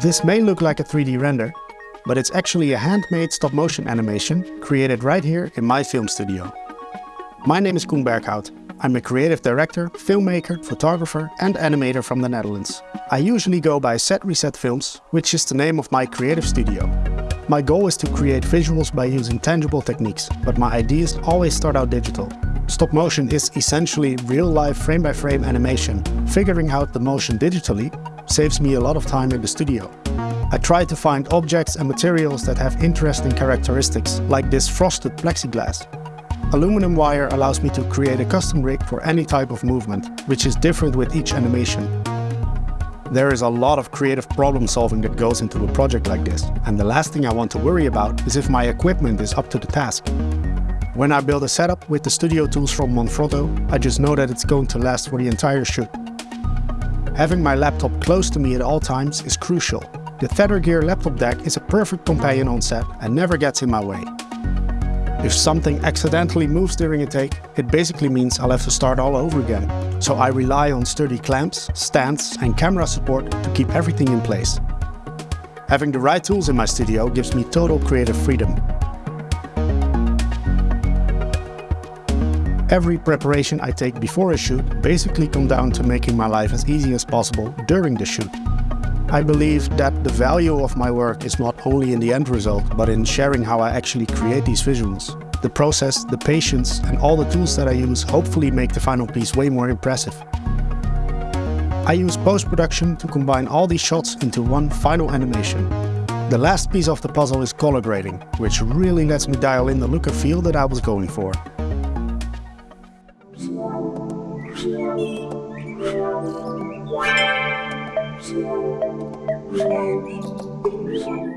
This may look like a 3D render, but it's actually a handmade stop-motion animation created right here in my film studio. My name is Koen Berghout. I'm a creative director, filmmaker, photographer and animator from the Netherlands. I usually go by Set Reset Films, which is the name of my creative studio. My goal is to create visuals by using tangible techniques, but my ideas always start out digital. Stop motion is essentially real-life frame-by-frame animation. Figuring out the motion digitally saves me a lot of time in the studio. I try to find objects and materials that have interesting characteristics, like this frosted plexiglass. Aluminum wire allows me to create a custom rig for any type of movement, which is different with each animation. There is a lot of creative problem solving that goes into a project like this, and the last thing I want to worry about is if my equipment is up to the task. When I build a setup with the studio tools from Manfrotto, I just know that it's going to last for the entire shoot. Having my laptop close to me at all times is crucial. The Tethergear laptop deck is a perfect companion on set and never gets in my way. If something accidentally moves during a take, it basically means I'll have to start all over again. So I rely on sturdy clamps, stands and camera support to keep everything in place. Having the right tools in my studio gives me total creative freedom. Every preparation I take before a shoot basically come down to making my life as easy as possible during the shoot. I believe that the value of my work is not only in the end result, but in sharing how I actually create these visuals. The process, the patience and all the tools that I use hopefully make the final piece way more impressive. I use post-production to combine all these shots into one final animation. The last piece of the puzzle is color grading, which really lets me dial in the look and feel that I was going for. Thank you.